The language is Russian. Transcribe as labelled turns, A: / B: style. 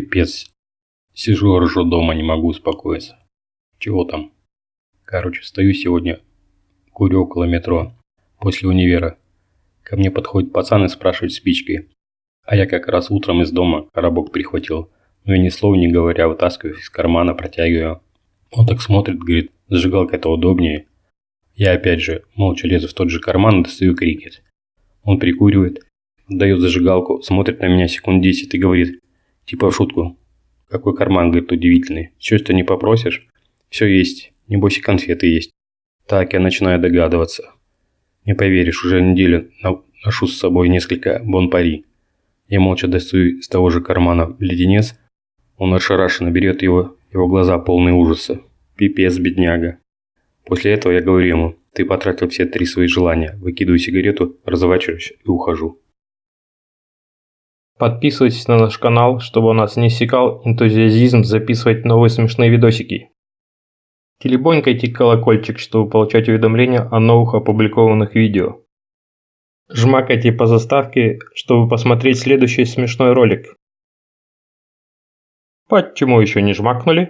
A: Пипец. Сижу, ржу дома, не могу успокоиться. Чего там? Короче, стою сегодня, курю около метро, после универа. Ко мне подходит пацан и спрашивает спичкой. А я как раз утром из дома коробок прихватил. Но я ни слова не говоря, вытаскиваю из кармана, протягиваю. Он так смотрит, говорит, зажигалка это удобнее. Я опять же молча лезу в тот же карман и достаю крикет. Он прикуривает, дает зажигалку, смотрит на меня секунд 10 и говорит, типа в шутку. Какой карман, говорит, удивительный. Все, что не попросишь, все есть. Небось и конфеты есть. Так я начинаю догадываться. Не поверишь, уже неделю ношу с собой несколько бон-пари. Я молча достаю из того же кармана леденец. Он ошарашенно берет его, его глаза полные ужаса. Пипец, бедняга. После этого я говорю ему, ты потратил все три свои желания, выкидываю сигарету, разворачиваюсь и ухожу.
B: Подписывайтесь на наш канал, чтобы у нас не секал энтузиазизм записывать новые смешные видосики. Телебонькайте колокольчик, чтобы получать уведомления о новых опубликованных видео. Жмакайте по заставке, чтобы посмотреть следующий смешной ролик. Почему еще не жмакнули?